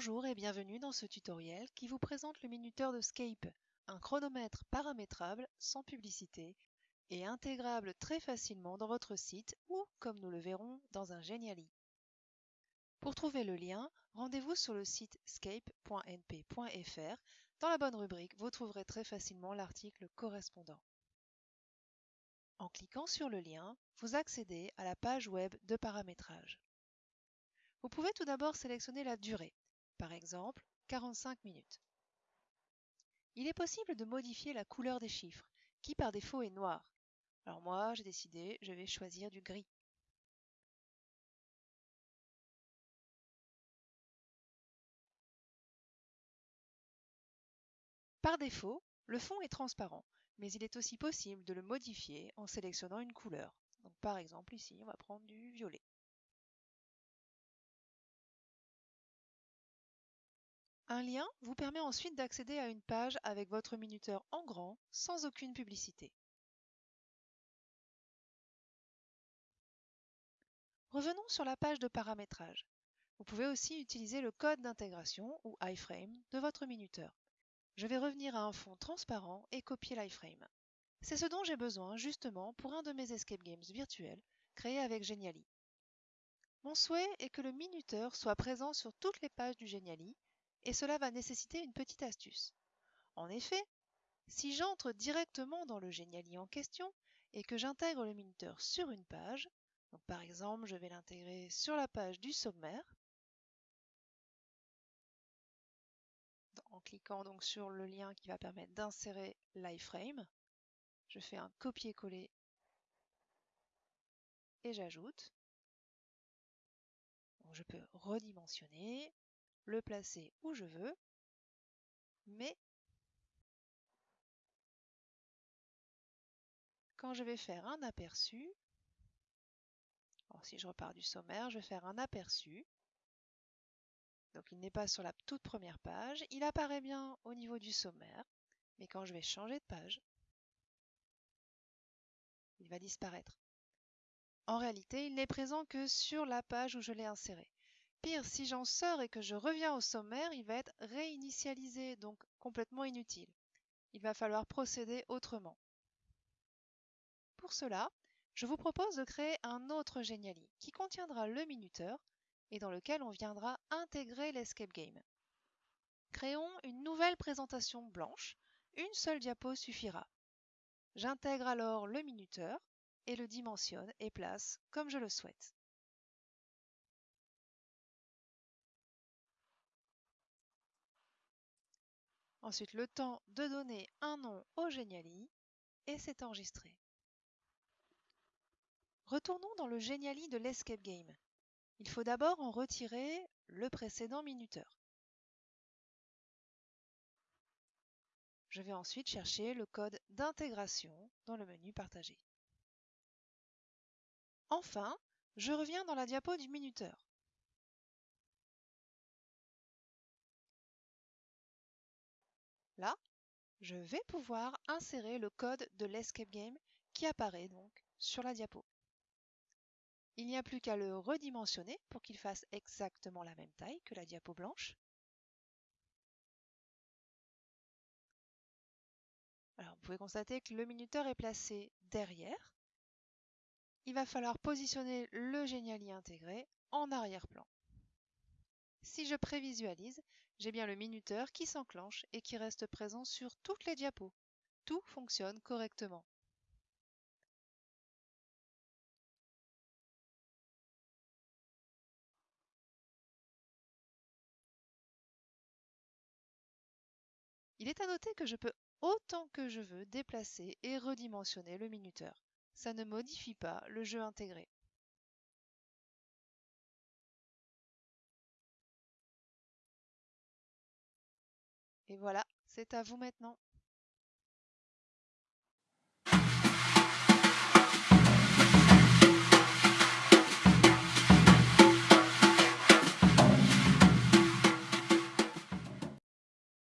Bonjour et bienvenue dans ce tutoriel qui vous présente le minuteur de Scape, un chronomètre paramétrable sans publicité et intégrable très facilement dans votre site ou, comme nous le verrons, dans un Geniali. Pour trouver le lien, rendez-vous sur le site scape.np.fr. Dans la bonne rubrique, vous trouverez très facilement l'article correspondant. En cliquant sur le lien, vous accédez à la page web de paramétrage. Vous pouvez tout d'abord sélectionner la durée, par exemple 45 minutes. Il est possible de modifier la couleur des chiffres, qui par défaut est noir. Alors moi, j'ai décidé, je vais choisir du gris. Par défaut, le fond est transparent, mais il est aussi possible de le modifier en sélectionnant une couleur. Par exemple ici, on va prendre du violet. Un lien vous permet ensuite d'accéder à une page avec votre minuteur en grand, sans aucune publicité. Revenons sur la page de paramétrage. Vous pouvez aussi utiliser le code d'intégration ou iframe de votre minuteur. Je vais revenir à un fond transparent et copier l'iframe. C'est ce dont j'ai besoin justement pour un de mes escape games virtuels créés avec Geniali. Mon souhait est que le minuteur soit présent sur toutes les pages du Geniali et cela va nécessiter une petite astuce. En effet, si j'entre directement dans le Geniali en question et que j'intègre le minuteur sur une page, par exemple je vais l'intégrer sur la page du sommaire, en cliquant donc sur le lien qui va permettre d'insérer l'iframe, je fais un copier-coller et j'ajoute. Je peux redimensionner, le placer où je veux, mais quand je vais faire un aperçu, alors si je repars du sommaire, je vais faire un aperçu. Donc il n'est pas sur la toute première page, il apparaît bien au niveau du sommaire, mais quand je vais changer de page, il va disparaître. En réalité, il n'est présent que sur la page où je l'ai inséré. Pire, si j'en sors et que je reviens au sommaire, il va être réinitialisé, donc complètement inutile. Il va falloir procéder autrement. Pour cela, je vous propose de créer un autre Geniali qui contiendra le minuteur et dans lequel on viendra intégrer l'escape game. Créons une nouvelle présentation blanche, une seule diapo suffira. J'intègre alors le minuteur et le dimensionne et place comme je le souhaite. Ensuite, le temps de donner un nom au Geniali et c'est enregistré. Retournons dans le Geniali de l'Escape Game. Il faut d'abord en retirer le précédent minuteur. Je vais ensuite chercher le code d'intégration dans le menu Partager. Enfin, je reviens dans la diapo du minuteur. Là, je vais pouvoir insérer le code de l'escape game qui apparaît donc sur la diapo. Il n'y a plus qu'à le redimensionner pour qu'il fasse exactement la même taille que la diapo blanche. Alors, vous pouvez constater que le minuteur est placé derrière. Il va falloir positionner le Geniali intégré en arrière-plan. Si je prévisualise, j'ai bien le minuteur qui s'enclenche et qui reste présent sur toutes les diapos. Tout fonctionne correctement. Il est à noter que je peux autant que je veux déplacer et redimensionner le minuteur. Ça ne modifie pas le jeu intégré. Et voilà, c'est à vous maintenant.